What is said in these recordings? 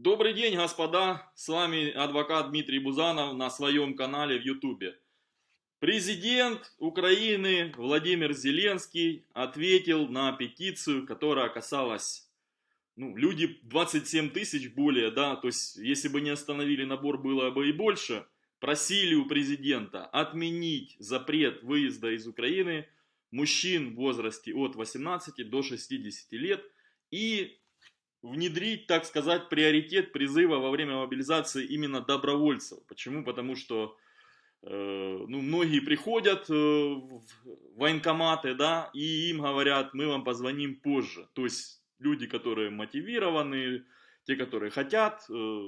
Добрый день, господа! С вами адвокат Дмитрий Бузанов на своем канале в Ютубе. Президент Украины Владимир Зеленский ответил на петицию, которая касалась, ну, люди 27 тысяч более, да, то есть, если бы не остановили набор, было бы и больше, просили у президента отменить запрет выезда из Украины мужчин в возрасте от 18 до 60 лет и внедрить, так сказать, приоритет призыва во время мобилизации именно добровольцев. Почему? Потому что э, ну, многие приходят э, в военкоматы, да, и им говорят, мы вам позвоним позже. То есть люди, которые мотивированы, те, которые хотят, э,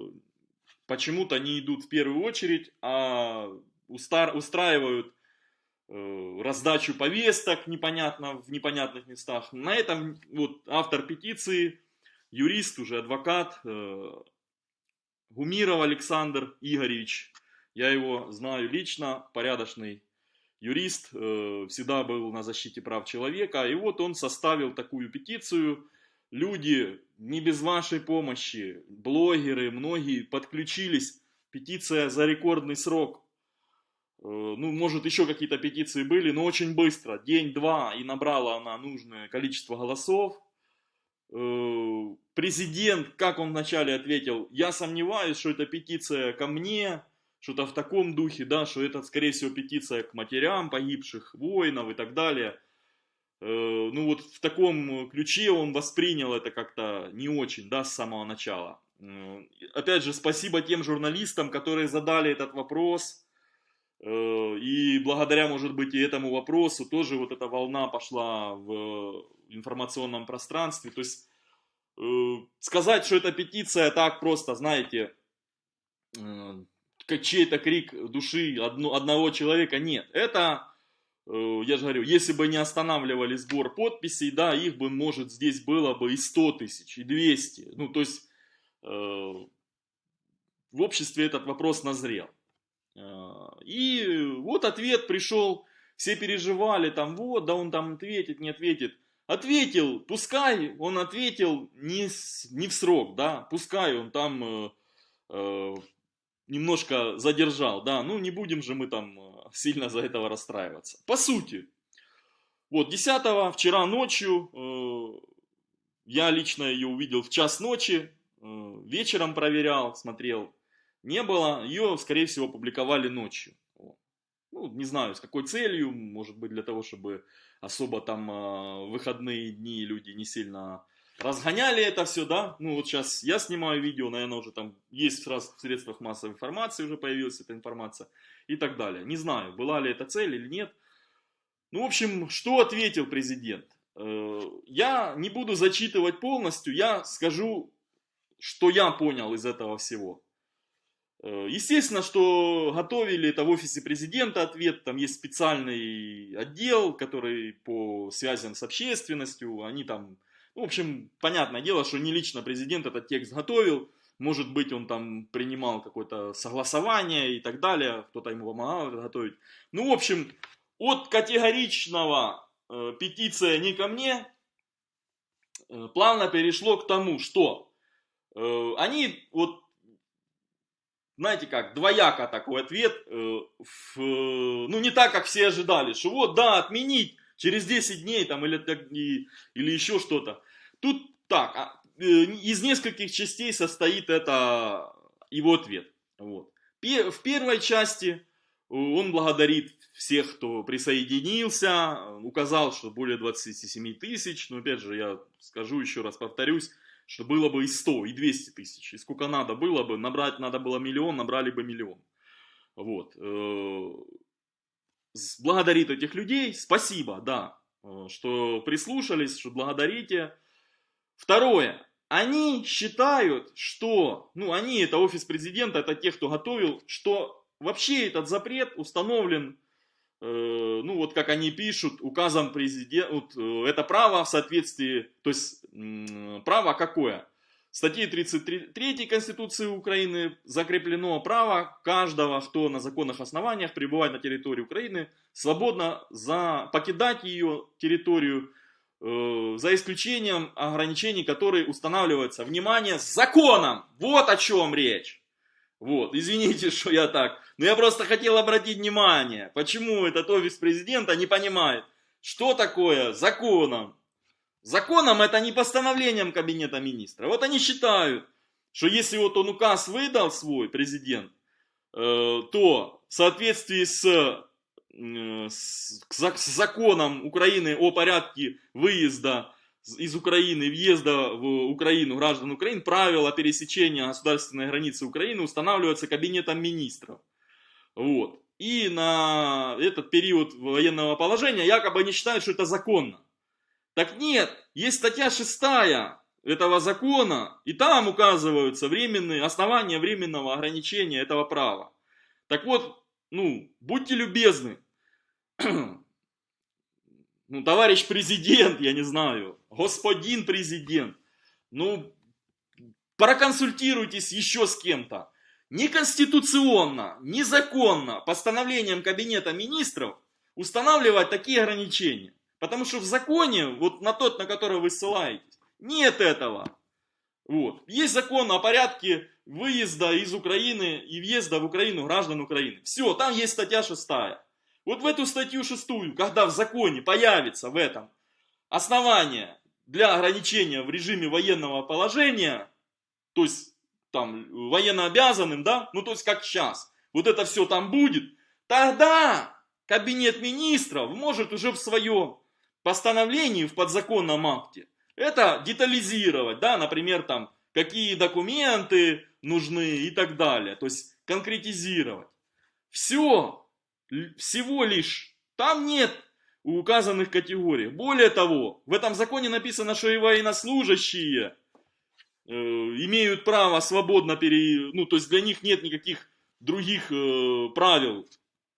почему-то не идут в первую очередь, а устраивают раздачу повесток непонятно, в непонятных местах. На этом вот автор петиции юрист, уже адвокат, э, Гумиров Александр Игоревич. Я его знаю лично, порядочный юрист, э, всегда был на защите прав человека. И вот он составил такую петицию. Люди, не без вашей помощи, блогеры, многие подключились. Петиция за рекордный срок. Э, ну, может, еще какие-то петиции были, но очень быстро. День-два, и набрала она нужное количество голосов. Э, президент, как он вначале ответил, я сомневаюсь, что это петиция ко мне, что-то в таком духе, да, что это, скорее всего, петиция к матерям погибших воинов и так далее. Э, ну вот в таком ключе он воспринял это как-то не очень, да, с самого начала. Э, опять же, спасибо тем журналистам, которые задали этот вопрос. И благодаря, может быть, и этому вопросу тоже вот эта волна пошла в информационном пространстве. То есть э, сказать, что это петиция так просто, знаете, э, чей-то крик души одно, одного человека, нет. Это, э, я же говорю, если бы не останавливали сбор подписей, да, их бы, может, здесь было бы и 100 тысяч, и 200. Ну, то есть э, в обществе этот вопрос назрел. Э, и вот ответ пришел, все переживали, там, вот, да он там ответит, не ответит. Ответил, пускай он ответил не, не в срок, да, пускай он там э, э, немножко задержал, да, ну не будем же мы там э, сильно за этого расстраиваться. По сути, вот 10 вчера ночью, э, я лично ее увидел в час ночи, э, вечером проверял, смотрел, не было, ее скорее всего публиковали ночью. Ну, не знаю, с какой целью, может быть для того, чтобы особо там э, выходные дни люди не сильно разгоняли это все, да. Ну вот сейчас я снимаю видео, наверное, уже там есть сразу в средствах массовой информации уже появилась эта информация и так далее. Не знаю, была ли это цель или нет. Ну, в общем, что ответил президент? Э, я не буду зачитывать полностью, я скажу, что я понял из этого всего. Э, естественно, что готовили это в офисе президента ответ, там есть специальный отдел, который по связям с общественностью, они там, ну, в общем, понятное дело, что не лично президент этот текст готовил, может быть, он там принимал какое-то согласование и так далее, кто-то ему помогал это готовить. Ну, в общем, от категоричного э, петиция не ко мне, э, плавно перешло к тому, что э, они вот знаете как, двояко такой ответ, э, в, ну не так, как все ожидали, что вот, да, отменить через 10 дней там или, и, или еще что-то. Тут так, а, э, из нескольких частей состоит это его ответ. Вот. В первой части он благодарит всех, кто присоединился, указал, что более 27 тысяч, но опять же я скажу еще раз, повторюсь, что было бы и 100, и 200 тысяч. И сколько надо было бы, набрать надо было миллион, набрали бы миллион. Вот. Э, благодарит этих людей, спасибо, да, э, что прислушались, что благодарите. Второе, они считают, что, ну они, это офис президента, это те, кто готовил, что вообще этот запрет установлен ну вот как они пишут, указом президента, вот, э, это право в соответствии, то есть право какое? В статье 33 Конституции Украины закреплено право каждого, кто на законных основаниях пребывает на территории Украины, свободно за, покидать ее территорию э, за исключением ограничений, которые устанавливаются, внимание, законом. Вот о чем речь. Вот, извините, что я так. Но я просто хотел обратить внимание, почему этот офис президента не понимает, что такое законом. Законом это не постановлением кабинета министра. Вот они считают, что если вот он указ выдал свой президент, э, то в соответствии с, э, с, с законом Украины о порядке выезда из Украины, въезда в Украину граждан Украины, правила пересечения государственной границы Украины устанавливаются кабинетом министров. Вот. И на этот период военного положения якобы они считают, что это законно. Так нет, есть статья 6 этого закона, и там указываются временные, основания временного ограничения этого права. Так вот, ну, будьте любезны, ну, товарищ президент, я не знаю, господин президент, ну, проконсультируйтесь еще с кем-то. Неконституционно, незаконно постановлением Кабинета Министров устанавливать такие ограничения. Потому что в законе, вот на тот, на который вы ссылаетесь, нет этого. Вот. Есть закон о порядке выезда из Украины и въезда в Украину граждан Украины. Все, там есть статья 6. Вот в эту статью 6, когда в законе появится в этом основание для ограничения в режиме военного положения, то есть там военно обязанным, да, ну то есть как сейчас, вот это все там будет, тогда кабинет министров может уже в своем постановлении, в подзаконном акте, это детализировать, да, например, там, какие документы нужны и так далее, то есть конкретизировать. Все, всего лишь, там нет указанных категорий. Более того, в этом законе написано, что и военнослужащие э, имеют право свободно пере... Ну, то есть для них нет никаких других э, правил.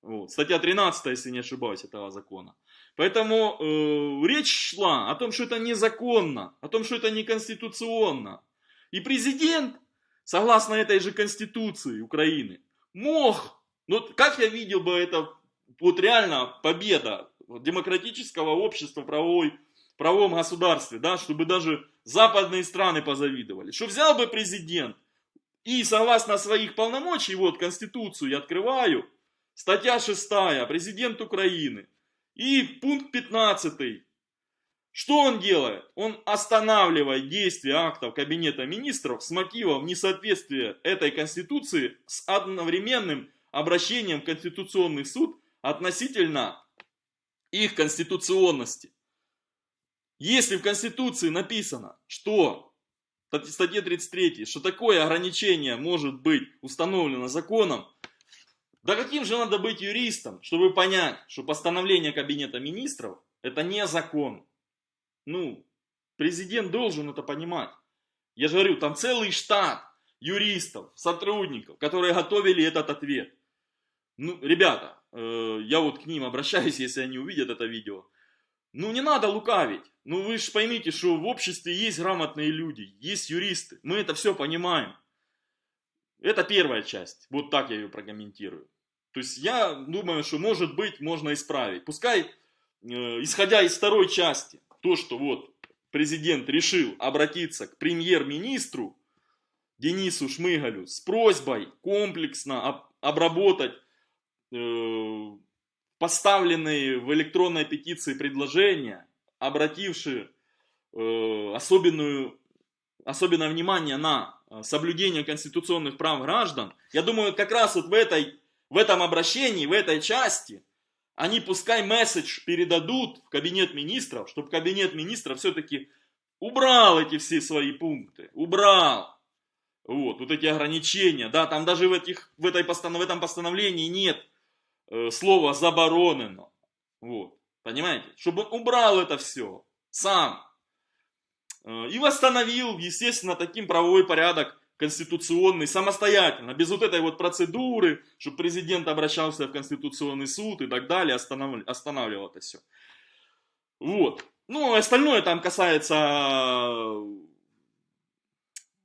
Вот. Статья 13, если не ошибаюсь, этого закона. Поэтому э, речь шла о том, что это незаконно, о том, что это неконституционно. И президент, согласно этой же конституции Украины, мог, ну как я видел бы это, вот реально победа демократического общества правовой, правовом государстве, да, чтобы даже западные страны позавидовали. Что взял бы президент и согласно своих полномочий, вот Конституцию я открываю, статья 6, президент Украины, и пункт 15. Что он делает? Он останавливает действие актов Кабинета Министров с мотивов несоответствия этой Конституции с одновременным обращением в Конституционный суд относительно их конституционности. Если в Конституции написано, что в статье 33, что такое ограничение может быть установлено законом, да каким же надо быть юристом, чтобы понять, что постановление Кабинета Министров это не закон. Ну, президент должен это понимать. Я же говорю, там целый штат юристов, сотрудников, которые готовили этот ответ. Ну, ребята, э, я вот к ним обращаюсь, если они увидят это видео. Ну, не надо лукавить. Ну, вы же поймите, что в обществе есть грамотные люди, есть юристы. Мы это все понимаем. Это первая часть. Вот так я ее прокомментирую. То есть я думаю, что может быть можно исправить. Пускай, э, исходя из второй части, то, что вот президент решил обратиться к премьер-министру Денису Шмыгалю с просьбой комплексно обработать поставленные в электронной петиции предложения, обратившие э, особенную, особенное внимание на соблюдение конституционных прав граждан, я думаю, как раз вот в этой в этом обращении, в этой части, они пускай месседж передадут в кабинет министров, чтобы кабинет министров все-таки убрал эти все свои пункты, убрал. Вот, вот эти ограничения, да, там даже в, этих, в, этой постанов, в этом постановлении нет э, слова заборонено. Вот, понимаете? Чтобы он убрал это все сам. Э, и восстановил, естественно, таким правовой порядок конституционный самостоятельно, без вот этой вот процедуры, чтобы президент обращался в Конституционный суд и так далее, останавливал, останавливал это все. Вот. Ну, остальное там касается э,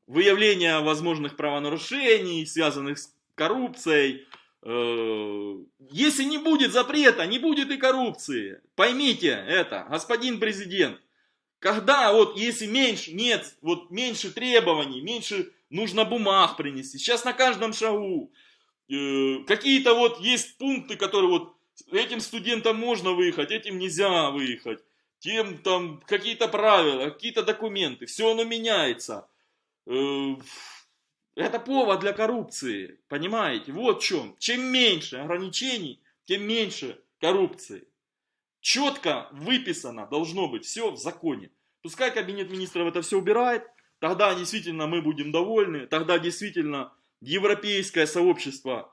выявления возможных правонарушений, связанных с коррупцией. Э, если не будет запрета, не будет и коррупции. Поймите это, господин президент. Когда вот, если меньше, нет, вот меньше требований, меньше нужно бумаг принести. Сейчас на каждом шагу э, какие-то вот есть пункты, которые вот этим студентам можно выехать, этим нельзя выехать. Тем там какие-то правила, какие-то документы, все оно меняется. Э, это повод для коррупции, понимаете? Вот в чем. Чем меньше ограничений, тем меньше коррупции. Четко выписано должно быть все в законе. Пускай кабинет министров это все убирает, тогда действительно мы будем довольны, тогда действительно европейское сообщество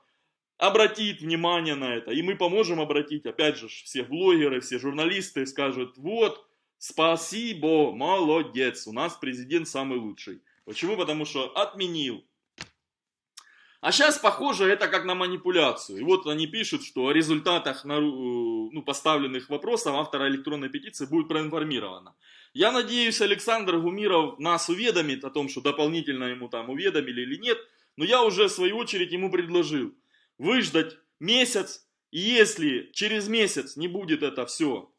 обратит внимание на это, и мы поможем обратить, опять же, все блогеры, все журналисты скажут, вот, спасибо, молодец, у нас президент самый лучший. Почему? Потому что отменил а сейчас, похоже, это как на манипуляцию. И вот они пишут, что о результатах э, ну, поставленных вопросов автора электронной петиции будет проинформировано. Я надеюсь, Александр Гумиров нас уведомит о том, что дополнительно ему там уведомили или нет. Но я уже в свою очередь ему предложил выждать месяц. И если через месяц не будет это все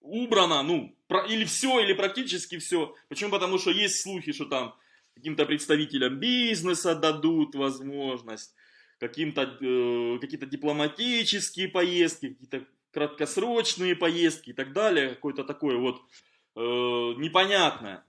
убрано, ну, или все, или практически все. Почему? Потому что есть слухи, что там каким-то представителям бизнеса дадут возможность, каким-то э, какие-то дипломатические поездки, какие-то краткосрочные поездки и так далее, какое-то такое вот э, непонятное.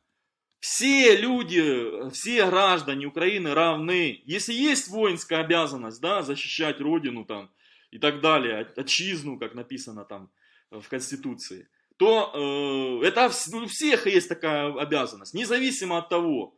Все люди, все граждане Украины равны. Если есть воинская обязанность, да, защищать родину там и так далее, отчизну, как написано там в Конституции, то э, это у всех есть такая обязанность, независимо от того,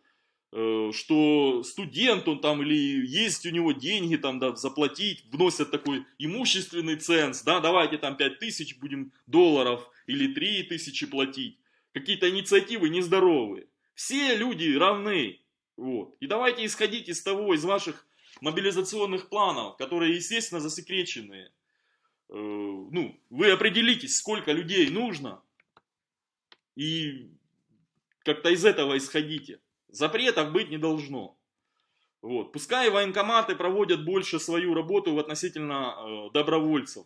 что студент он там или есть у него деньги там да, заплатить, вносят такой имущественный ценз, да, давайте там 5 тысяч будем долларов или 3 тысячи платить. Какие-то инициативы нездоровые. Все люди равны. Вот. И давайте исходить из того, из ваших мобилизационных планов, которые, естественно, засекреченные. Э, ну, вы определитесь, сколько людей нужно, и как-то из этого исходите. Запретов быть не должно. Вот. Пускай военкоматы проводят больше свою работу в относительно э, добровольцев.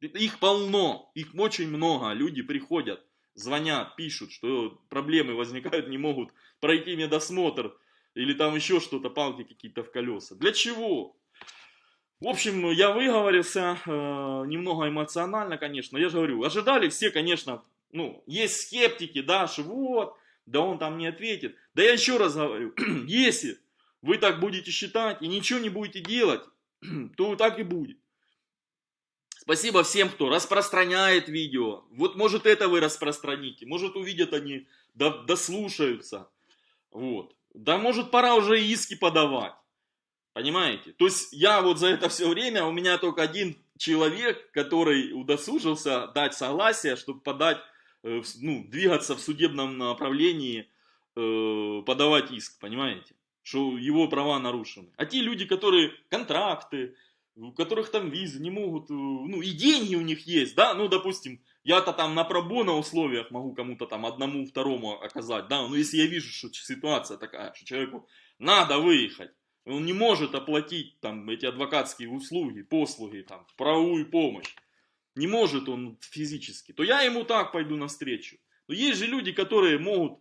Их полно, их очень много. Люди приходят, звонят, пишут, что проблемы возникают, не могут пройти медосмотр или там еще что-то, палки какие-то в колеса. Для чего? В общем, я выговорился, э, немного эмоционально, конечно. Я же говорю, ожидали все, конечно, ну, есть скептики, да, что вот, да он там не ответит. Да я еще раз говорю, если вы так будете считать и ничего не будете делать, то так и будет. Спасибо всем, кто распространяет видео. Вот может это вы распространите, может увидят они, дослушаются. Вот. Да может пора уже иски подавать. Понимаете? То есть я вот за это все время, у меня только один человек, который удосужился дать согласие, чтобы подать ну, двигаться в судебном направлении, э, подавать иск, понимаете? Что его права нарушены. А те люди, которые контракты, у которых там визы не могут, э, ну и деньги у них есть, да, ну допустим, я-то там на пробона условиях могу кому-то там одному, второму оказать, да, но если я вижу, что ситуация такая, что человеку надо выехать, он не может оплатить там эти адвокатские услуги, послуги, там, правовую помощь, не может он физически, то я ему так пойду навстречу. Но есть же люди, которые могут,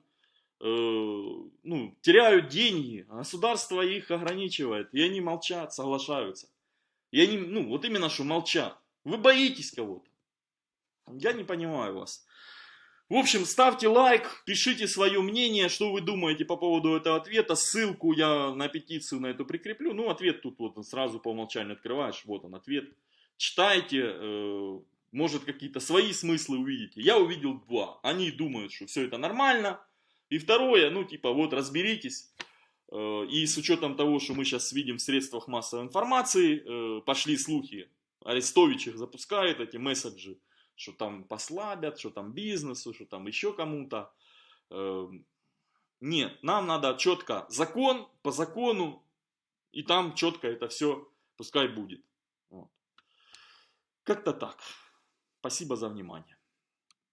э, ну, теряют деньги, а государство их ограничивает, и они молчат, соглашаются. И они, ну, вот именно что молчат. Вы боитесь кого-то. Я не понимаю вас. В общем, ставьте лайк, пишите свое мнение, что вы думаете по поводу этого ответа. Ссылку я на петицию на эту прикреплю. Ну, ответ тут вот сразу по умолчанию открываешь. Вот он ответ читайте, э, может какие-то свои смыслы увидите. Я увидел два. Они думают, что все это нормально. И второе, ну типа вот разберитесь. Э, и с учетом того, что мы сейчас видим в средствах массовой информации, э, пошли слухи, Арестович их запускает, эти месседжи, что там послабят, что там бизнесу, что там еще кому-то. Нет, нам надо четко закон по закону, и там четко это все пускай будет. Как-то так. Спасибо за внимание.